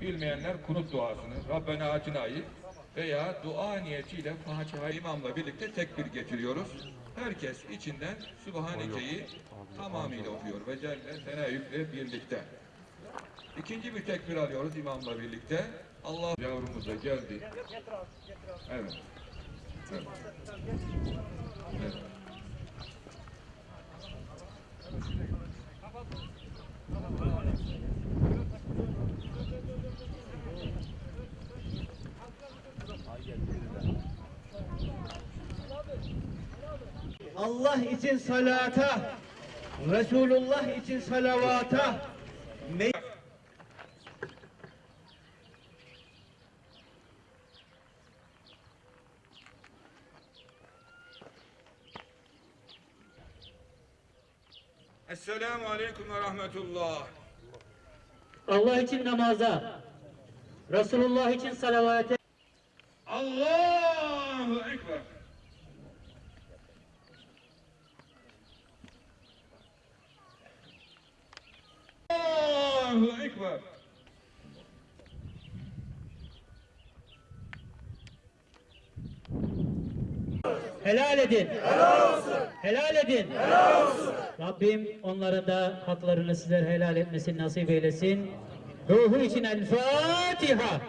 Bilmeyenler kunut duasını, Rabbena Atina'yı veya dua niyetiyle Fatiha imamla birlikte tekbir getiriyoruz. Herkes içinden Sübhaneke'yi tamamıyla okuyor ve Celle Teneyyükle birlikte. İkinci bir tekbir alıyoruz imamla birlikte. Allah yavrumuz da geldi. Evet. Evet. evet. Allah için salata, Resulullah için salavata, Esselamu Aleyküm ve Rahmetullah. Allah için namaza, Resulullah için salavate, Allahu Ekber. Allahu Ekber. helal edin. Helal olsun. Helal edin. Helal olsun. Rabbim onların da haklarını sizler helal etmesini nasip eylesin. Ruhu için El Fatiha.